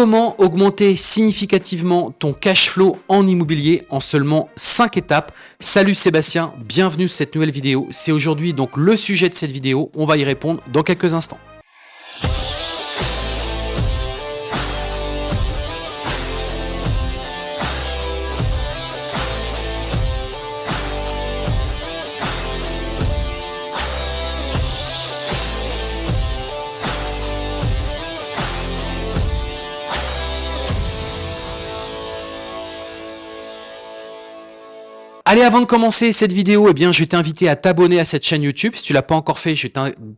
Comment augmenter significativement ton cash flow en immobilier en seulement 5 étapes? Salut Sébastien, bienvenue sur cette nouvelle vidéo. C'est aujourd'hui donc le sujet de cette vidéo, on va y répondre dans quelques instants. Allez, avant de commencer cette vidéo, eh bien, je vais t'inviter à t'abonner à cette chaîne YouTube. Si tu l'as pas encore fait, je vais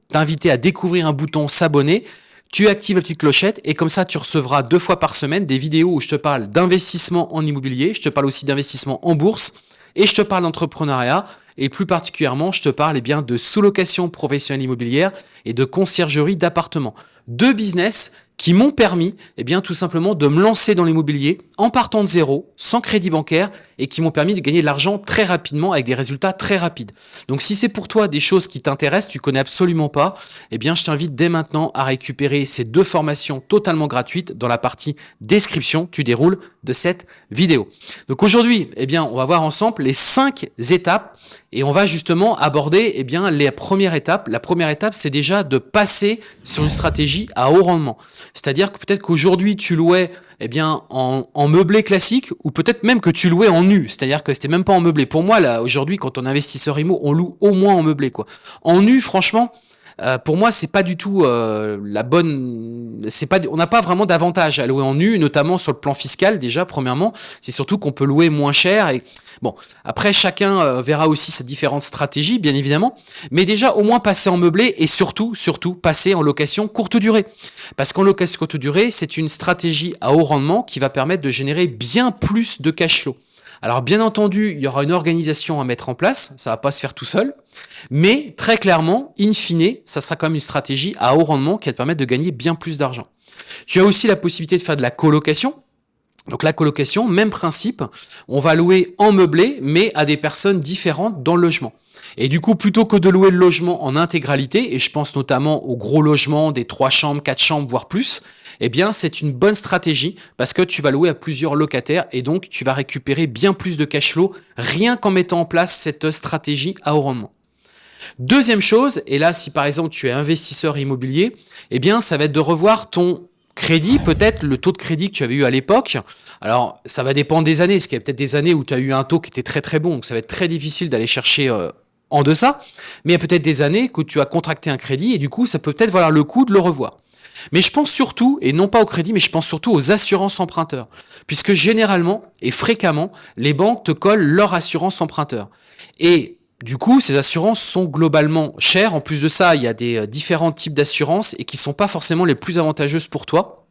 t'inviter à découvrir un bouton s'abonner. Tu actives la petite clochette et comme ça, tu recevras deux fois par semaine des vidéos où je te parle d'investissement en immobilier. Je te parle aussi d'investissement en bourse et je te parle d'entrepreneuriat. Et plus particulièrement, je te parle eh bien, de sous-location professionnelle immobilière et de conciergerie d'appartements. Deux business qui m'ont permis, eh bien, tout simplement de me lancer dans l'immobilier en partant de zéro, sans crédit bancaire, et qui m'ont permis de gagner de l'argent très rapidement avec des résultats très rapides. Donc, si c'est pour toi des choses qui t'intéressent, tu connais absolument pas, eh bien, je t'invite dès maintenant à récupérer ces deux formations totalement gratuites dans la partie description, tu déroules de cette vidéo. Donc aujourd'hui, eh bien, on va voir ensemble les cinq étapes et on va justement aborder eh bien, les premières étapes. La première étape, c'est déjà de passer sur une stratégie à haut rendement. C'est-à-dire que peut-être qu'aujourd'hui, tu louais eh bien, en, en meublé classique ou peut-être même que tu louais en C'est-à-dire que c'était même pas en meublé. Pour moi, là, aujourd'hui, quand on investisseur IMO, on loue au moins en meublé. Quoi. En nu, franchement, euh, pour moi, c'est pas du tout euh, la bonne. C'est pas, on n'a pas vraiment d'avantage à louer en nu, notamment sur le plan fiscal. Déjà, premièrement, c'est surtout qu'on peut louer moins cher. Bon, après, chacun euh, verra aussi sa différentes stratégies, bien évidemment. Mais déjà, au moins passer en meublé et surtout, surtout, passer en location courte durée. Parce qu'en location courte durée, c'est une stratégie à haut rendement qui va permettre de générer bien plus de cash flow. Alors bien entendu, il y aura une organisation à mettre en place, ça va pas se faire tout seul, mais très clairement, in fine, ça sera quand même une stratégie à haut rendement qui va te permettre de gagner bien plus d'argent. Tu as aussi la possibilité de faire de la colocation. Donc la colocation, même principe, on va louer en meublé, mais à des personnes différentes dans le logement. Et du coup, plutôt que de louer le logement en intégralité, et je pense notamment aux gros logements des trois chambres, quatre chambres, voire plus, eh bien, c'est une bonne stratégie parce que tu vas louer à plusieurs locataires et donc tu vas récupérer bien plus de cash flow rien qu'en mettant en place cette stratégie à haut rendement. Deuxième chose, et là, si par exemple tu es investisseur immobilier, eh bien, ça va être de revoir ton crédit, peut-être le taux de crédit que tu avais eu à l'époque. Alors, ça va dépendre des années, parce qu'il y a peut-être des années où tu as eu un taux qui était très très bon, donc ça va être très difficile d'aller chercher euh, en deçà. Mais il y a peut-être des années où tu as contracté un crédit et du coup, ça peut peut-être valoir le coup de le revoir. Mais je pense surtout, et non pas au crédit, mais je pense surtout aux assurances emprunteurs. Puisque généralement et fréquemment, les banques te collent leur assurance emprunteur. Et du coup, ces assurances sont globalement chères. En plus de ça, il y a des euh, différents types d'assurances et qui ne sont pas forcément les plus avantageuses pour toi.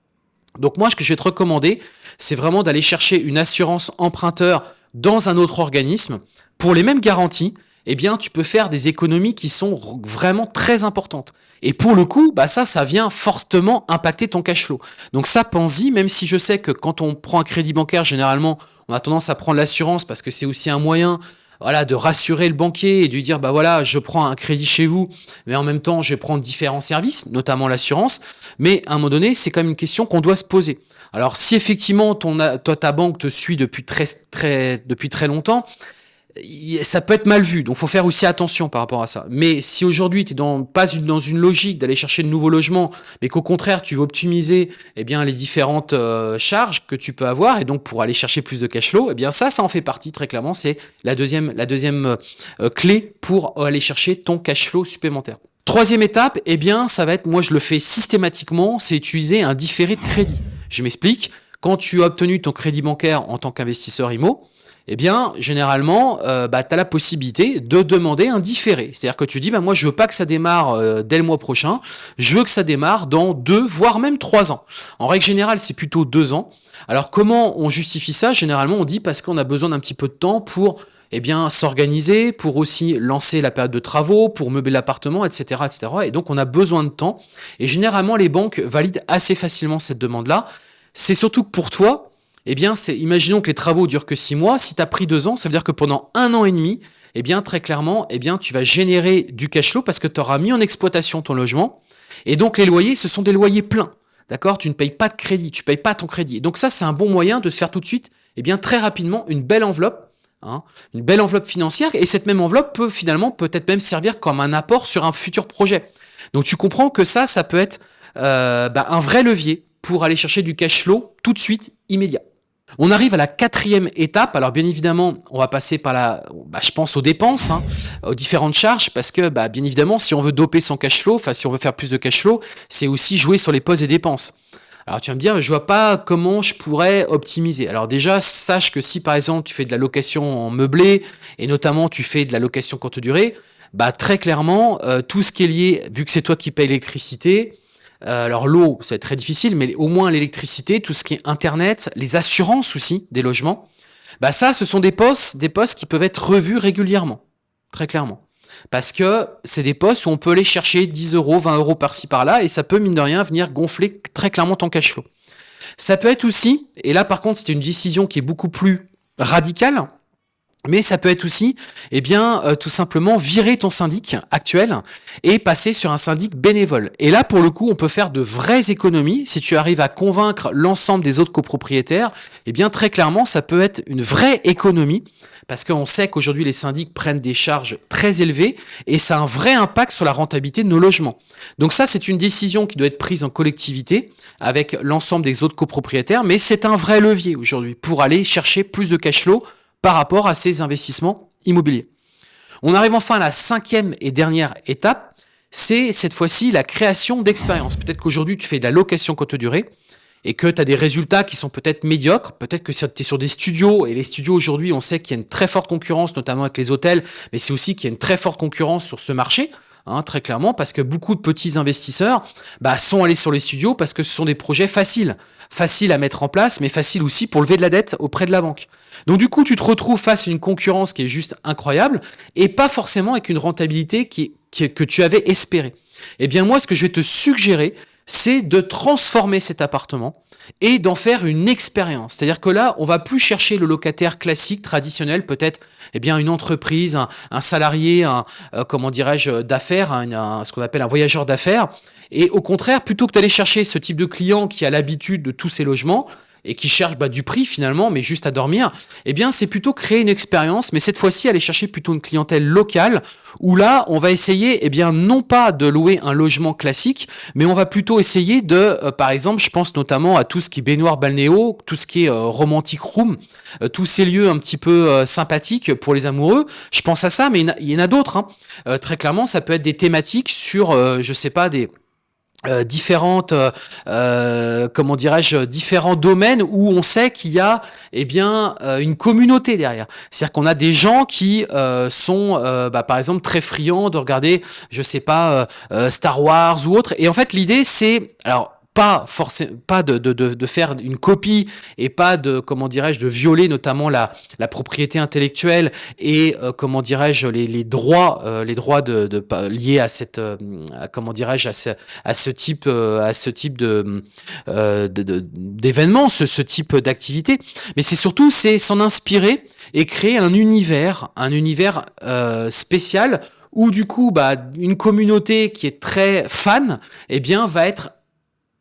Donc moi, ce que je vais te recommander, c'est vraiment d'aller chercher une assurance emprunteur dans un autre organisme pour les mêmes garanties, eh bien, tu peux faire des économies qui sont vraiment très importantes. Et pour le coup, bah ça, ça vient fortement impacter ton cash flow. Donc ça, pense-y, même si je sais que quand on prend un crédit bancaire, généralement, on a tendance à prendre l'assurance parce que c'est aussi un moyen voilà, de rassurer le banquier et de lui dire, bah voilà, je prends un crédit chez vous, mais en même temps, je vais prendre différents services, notamment l'assurance. Mais à un moment donné, c'est quand même une question qu'on doit se poser. Alors, si effectivement, ton, ta banque te suit depuis très, depuis très longtemps, ça peut être mal vu, donc faut faire aussi attention par rapport à ça. Mais si aujourd'hui tu dans, pas dans une logique d'aller chercher de nouveaux logements, mais qu'au contraire tu veux optimiser eh les différentes euh, charges que tu peux avoir, et donc pour aller chercher plus de cash flow, eh bien ça, ça en fait partie très clairement, c'est la deuxième, deuxième euh, clé pour aller chercher ton cash flow supplémentaire. Troisième étape, eh bien ça va être, moi je le fais systématiquement, c'est utiliser un différé de crédit. Je m'explique, quand tu as obtenu ton crédit bancaire en tant qu'investisseur IMO, eh bien, généralement, euh, bah, tu as la possibilité de demander un différé. C'est-à-dire que tu dis, bah, moi, je veux pas que ça démarre euh, dès le mois prochain, je veux que ça démarre dans deux, voire même trois ans. En règle générale, c'est plutôt deux ans. Alors, comment on justifie ça? Généralement, on dit parce qu'on a besoin d'un petit peu de temps pour eh s'organiser, pour aussi lancer la période de travaux, pour meubler l'appartement, etc., etc. Et donc, on a besoin de temps. Et généralement, les banques valident assez facilement cette demande-là. C'est surtout que pour toi, eh bien, imaginons que les travaux durent que six mois. Si tu as pris deux ans, ça veut dire que pendant un an et demi, eh bien, très clairement, eh tu vas générer du cash flow parce que tu auras mis en exploitation ton logement. Et donc, les loyers, ce sont des loyers pleins. D'accord? Tu ne payes pas de crédit, tu ne payes pas ton crédit. donc ça, c'est un bon moyen de se faire tout de suite, eh bien très rapidement, une belle enveloppe, hein, une belle enveloppe financière. Et cette même enveloppe peut finalement peut-être même servir comme un apport sur un futur projet. Donc tu comprends que ça, ça peut être euh, bah, un vrai levier pour aller chercher du cash flow tout de suite, immédiat. On arrive à la quatrième étape. Alors bien évidemment, on va passer par la, bah, je pense aux dépenses, hein, aux différentes charges, parce que bah, bien évidemment, si on veut doper son cash flow, enfin si on veut faire plus de cash flow, c'est aussi jouer sur les postes et dépenses. Alors tu vas me dire, je vois pas comment je pourrais optimiser. Alors déjà, sache que si par exemple tu fais de la location en meublé et notamment tu fais de la location courte durée, bah très clairement, euh, tout ce qui est lié, vu que c'est toi qui payes l'électricité, alors l'eau, être très difficile, mais au moins l'électricité, tout ce qui est Internet, les assurances aussi des logements, bah ça, ce sont des postes, des postes qui peuvent être revus régulièrement, très clairement. Parce que c'est des postes où on peut aller chercher 10 euros, 20 euros par-ci par-là, et ça peut, mine de rien, venir gonfler très clairement ton cash flow. Ça peut être aussi, et là par contre, c'était une décision qui est beaucoup plus radicale, mais ça peut être aussi, eh bien, euh, tout simplement virer ton syndic actuel et passer sur un syndic bénévole. Et là, pour le coup, on peut faire de vraies économies. Si tu arrives à convaincre l'ensemble des autres copropriétaires, eh bien, très clairement, ça peut être une vraie économie parce qu'on sait qu'aujourd'hui, les syndics prennent des charges très élevées et ça a un vrai impact sur la rentabilité de nos logements. Donc ça, c'est une décision qui doit être prise en collectivité avec l'ensemble des autres copropriétaires, mais c'est un vrai levier aujourd'hui pour aller chercher plus de cash flow par rapport à ces investissements immobiliers. On arrive enfin à la cinquième et dernière étape, c'est cette fois-ci la création d'expérience. Peut-être qu'aujourd'hui tu fais de la location courte durée et que tu as des résultats qui sont peut-être médiocres, peut-être que tu es sur des studios, et les studios aujourd'hui on sait qu'il y a une très forte concurrence, notamment avec les hôtels, mais c'est aussi qu'il y a une très forte concurrence sur ce marché. Hein, très clairement, parce que beaucoup de petits investisseurs bah, sont allés sur les studios parce que ce sont des projets faciles, faciles à mettre en place, mais faciles aussi pour lever de la dette auprès de la banque. Donc du coup, tu te retrouves face à une concurrence qui est juste incroyable et pas forcément avec une rentabilité que tu avais espéré. Eh bien moi, ce que je vais te suggérer, c'est de transformer cet appartement et d'en faire une expérience. C'est-à-dire que là, on va plus chercher le locataire classique, traditionnel, peut-être eh bien une entreprise, un, salarié, un, euh, comment dirais-je, d'affaires, ce qu'on appelle un voyageur d'affaires. Et au contraire, plutôt que d'aller chercher ce type de client qui a l'habitude de tous ces logements, et qui cherche bah, du prix finalement, mais juste à dormir, eh bien c'est plutôt créer une expérience, mais cette fois-ci aller chercher plutôt une clientèle locale, où là on va essayer, eh bien non pas de louer un logement classique, mais on va plutôt essayer de, euh, par exemple, je pense notamment à tout ce qui est baignoire balnéo, tout ce qui est euh, romantic room, euh, tous ces lieux un petit peu sympathiques pour les amoureux. Je pense à ça, mais il y en a, d'autres. Hein. très clairement, ça peut être des thématiques sur, je sais pas, des euh, différentes euh, euh, comment dirais-je différents domaines où on sait qu'il y a eh bien une communauté derrière. C'est-à-dire qu'on a des gens qui sont bah, par exemple très friands de regarder je sais pas Star Wars ou autre. Et en fait l'idée c'est alors pas forcément pas de, de, de, faire une copie et pas de comment dirais-je de violer notamment la, la propriété intellectuelle et euh, comment dirais-je les, les, droits euh, les droits de, de liés à cette euh, comment dirais-je à ce, à ce type à ce type de d'événement ce, ce type d'activité. Mais c'est surtout c'est s'en inspirer et créer un univers un univers spécial où du coup bah, une communauté qui est très fan eh bien va être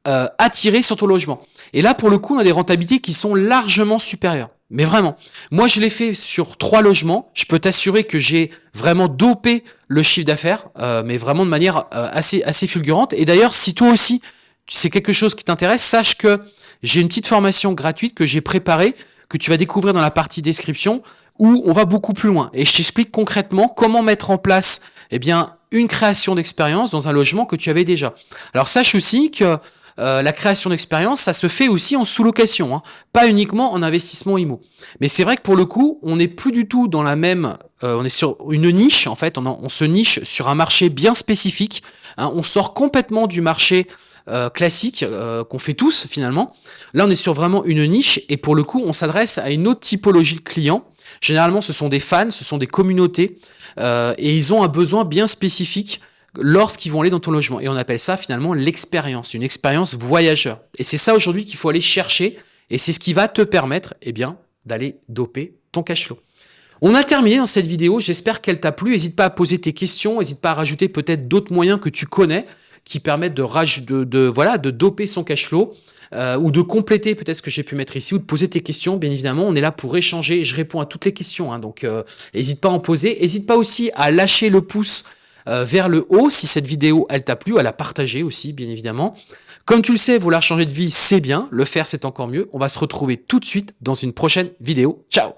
euh, attirer sur ton logement. Et là, pour le coup, on a des rentabilités qui sont largement supérieures. Mais vraiment, moi je l'ai fait sur trois logements. Je peux t'assurer que j'ai vraiment dopé le chiffre d'affaires, euh, mais vraiment de manière euh, assez, assez fulgurante. Et d'ailleurs, si toi aussi, c'est quelque chose qui t'intéresse, sache que j'ai une petite formation gratuite que j'ai préparée, que tu vas découvrir dans la partie description, où on va beaucoup plus loin. Et je t'explique concrètement comment mettre en place eh bien, une création d'expérience dans un logement que tu avais déjà. Alors sache aussi que euh, la création d'expérience, ça se fait aussi en sous-location, hein, pas uniquement en investissement IMO. Mais c'est vrai que pour le coup, on n'est plus du tout dans la même... Euh, on est sur une niche, en fait, on, se niche sur un marché bien spécifique. Hein. on sort complètement du marché euh, classique qu'on fait tous finalement. Là, on est sur vraiment une niche et pour le coup, on s'adresse à une autre typologie de clients. Généralement, ce sont des fans, ce sont des communautés et ils ont un besoin bien spécifique lorsqu'ils vont aller dans ton logement. Et on appelle ça finalement l'expérience, une expérience voyageur. Et c'est ça aujourd'hui qu'il faut aller chercher, et c'est ce qui va te permettre eh bien, d'aller doper ton cash flow. On a terminé dans cette vidéo, j'espère qu'elle t'a plu. N'hésite pas à poser tes questions, n'hésite pas à rajouter peut-être d'autres moyens que tu connais qui permettent de, voilà, de doper son cash flow euh, ou de compléter peut-être ce que j'ai pu mettre ici ou de poser tes questions. Bien évidemment, on est là pour échanger. Je réponds à toutes les questions, hein, donc n'hésite pas à en poser. N'hésite pas aussi à lâcher le pouce euh, vers le haut si cette vidéo elle t'a plu, à la partager aussi, bien évidemment. Comme tu le sais, vouloir changer de vie, c'est bien. Le faire, c'est encore mieux. On va se retrouver tout de suite dans une prochaine vidéo. Ciao